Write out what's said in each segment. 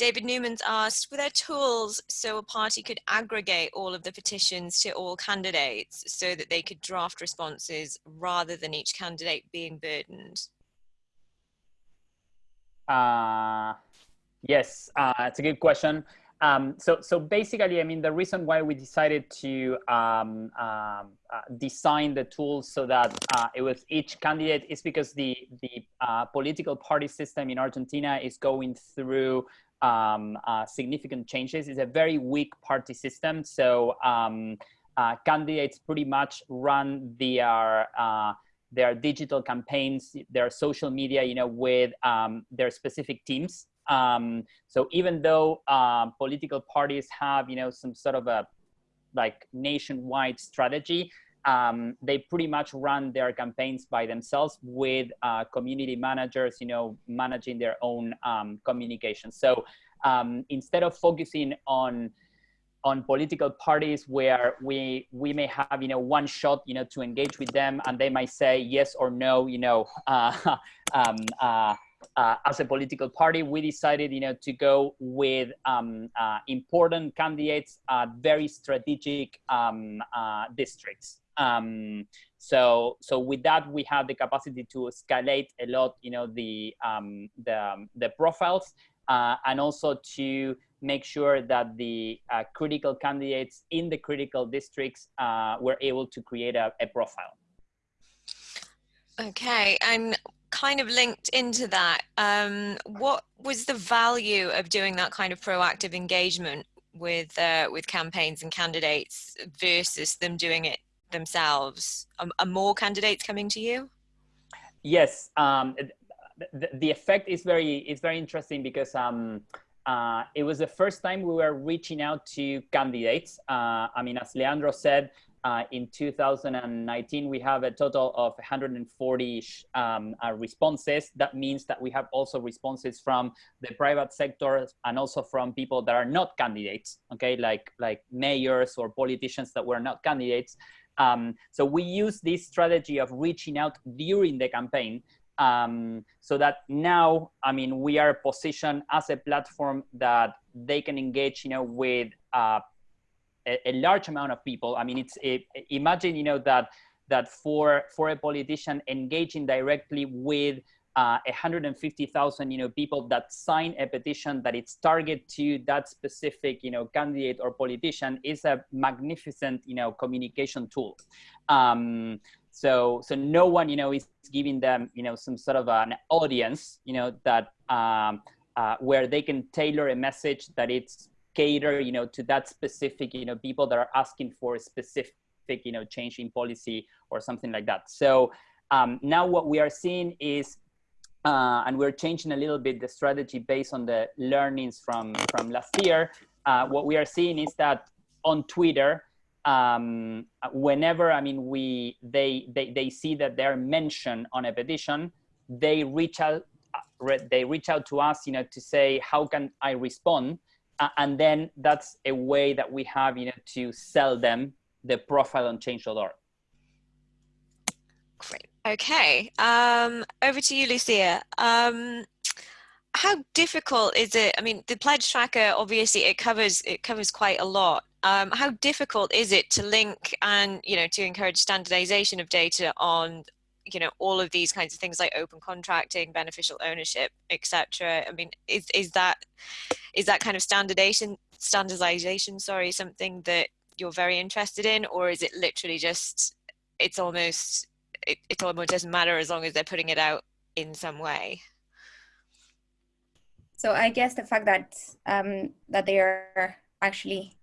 David Newman's asked, were there tools so a party could aggregate all of the petitions to all candidates so that they could draft responses rather than each candidate being burdened? Uh, yes, uh, it's a good question. Um, so, so basically, I mean, the reason why we decided to um, um, uh, design the tools so that uh, it was each candidate is because the the uh, political party system in Argentina is going through um, uh, significant changes. It's a very weak party system, so um, uh, candidates pretty much run their uh, their digital campaigns, their social media, you know, with um, their specific teams. Um, so even though uh, political parties have, you know, some sort of a like nationwide strategy, um, they pretty much run their campaigns by themselves with uh, community managers, you know, managing their own um, communication. So um, instead of focusing on on political parties where we we may have you know one shot you know to engage with them and they might say yes or no you know uh, um, uh, uh, as a political party, we decided, you know, to go with um, uh, important candidates at very strategic um, uh, districts. Um, so, so with that, we have the capacity to escalate a lot, you know, the um, the, the profiles, uh, and also to make sure that the uh, critical candidates in the critical districts uh, were able to create a, a profile. Okay, and kind of linked into that, um, what was the value of doing that kind of proactive engagement with uh, with campaigns and candidates versus them doing it themselves? Are, are more candidates coming to you? Yes, um, the, the, effect is very is very interesting because um, uh, it was the first time we were reaching out to candidates. Uh, I mean, as Leandro said, uh, in 2019, we have a total of 140 um, uh, responses. That means that we have also responses from the private sector and also from people that are not candidates, okay, like, like mayors or politicians that were not candidates. Um, so we use this strategy of reaching out during the campaign um, so that now, I mean, we are positioned as a platform that they can engage, you know, with uh, a, a large amount of people. I mean, it's imagine you know that that for for a politician engaging directly with uh, 150,000 you know people that sign a petition that it's target to that specific you know candidate or politician is a magnificent you know communication tool. Um, so so no one you know is giving them you know some sort of an audience you know that um, uh, where they can tailor a message that it's cater, you know, to that specific, you know, people that are asking for a specific, you know, change in policy or something like that. So um, now what we are seeing is, uh, and we're changing a little bit the strategy based on the learnings from, from last year. Uh, what we are seeing is that on Twitter, um, whenever, I mean, we, they, they, they see that they're mentioned on a petition, they reach out, uh, they reach out to us, you know, to say, how can I respond? uh, and then that's a way that we have you know to sell them the profile on change.org great okay um, over to you lucia. Um, how difficult is it i mean the pledge tracker obviously it covers it covers quite a lot. Um, how difficult is it to link and you know to encourage standardization of data on you know all of these kinds of things like open contracting beneficial ownership etc i mean is is that is that kind of standardization standardization sorry something that you're very interested in or is it literally just it's almost it, it almost doesn't matter as long as they're putting it out in some way so i guess the fact that um that they are actually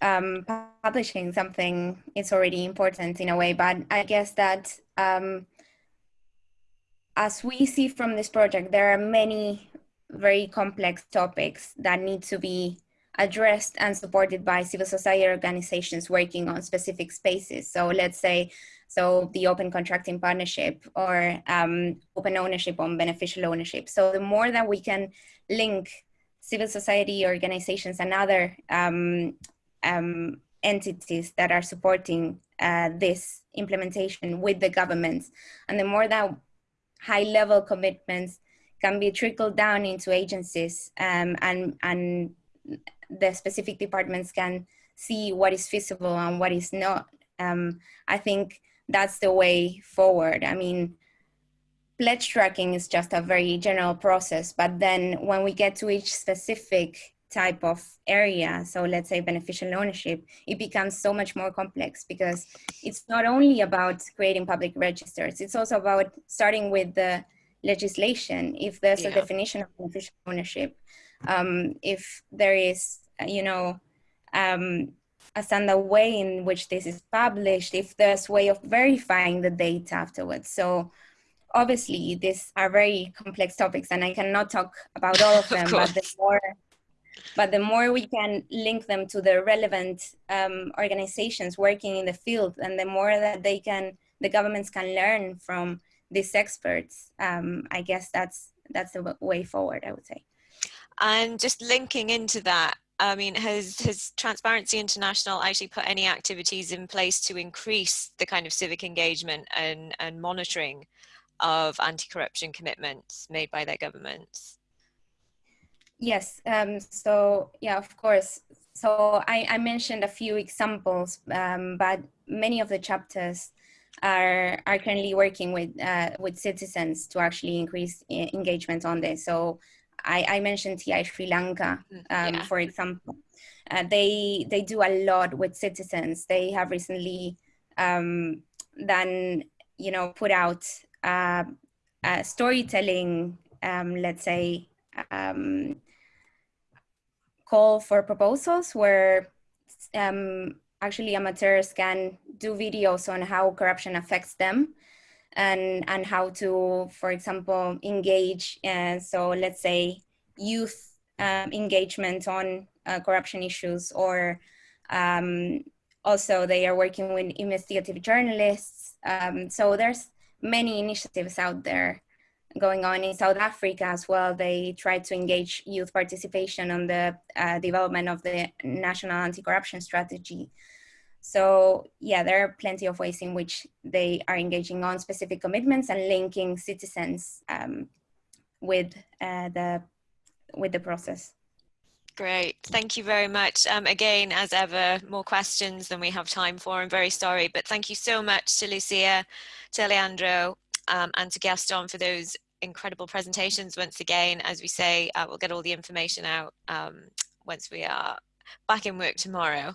um, publishing something is already important in a way, but I guess that um, as we see from this project, there are many very complex topics that need to be addressed and supported by civil society organizations working on specific spaces. So let's say, so the open contracting partnership or um, open ownership on beneficial ownership. So the more that we can link civil society organizations and other um, um, entities that are supporting uh, this implementation with the governments. And the more that high level commitments can be trickled down into agencies um, and, and the specific departments can see what is feasible and what is not. Um, I think that's the way forward. I mean, pledge tracking is just a very general process, but then when we get to each specific type of area, so let's say beneficial ownership, it becomes so much more complex because it's not only about creating public registers, it's also about starting with the legislation. If there's yeah. a definition of beneficial ownership, um, if there is, you know, um, a standard way in which this is published, if there's way of verifying the data afterwards. So obviously these are very complex topics and I cannot talk about all of them, of but the more but the more we can link them to the relevant um, organizations working in the field and the more that they can, the governments can learn from these experts, um, I guess that's, that's the way forward, I would say. And just linking into that, I mean, has, has Transparency International actually put any activities in place to increase the kind of civic engagement and, and monitoring of anti-corruption commitments made by their governments? Yes, um, so yeah, of course. So I, I mentioned a few examples, um, but many of the chapters are, are currently working with, uh, with citizens to actually increase engagement on this. So I, I mentioned TI Sri Lanka, mm, um, yeah. for example. Uh, they, they do a lot with citizens. They have recently um, done, you know, put out uh, uh, storytelling, um, let's say, um, call for proposals where um, actually amateurs can do videos on how corruption affects them and, and how to, for example, engage. And so let's say youth um, engagement on uh, corruption issues or um, also they are working with investigative journalists. Um, so there's many initiatives out there going on in South Africa as well. They try to engage youth participation on the uh, development of the national anti-corruption strategy. So yeah, there are plenty of ways in which they are engaging on specific commitments and linking citizens um, with uh, the with the process. Great, thank you very much. Um, again, as ever, more questions than we have time for. I'm very sorry, but thank you so much to Lucia, to Leandro, um, and to Gaston for those incredible presentations once again. As we say, uh, we'll get all the information out um, once we are back in work tomorrow.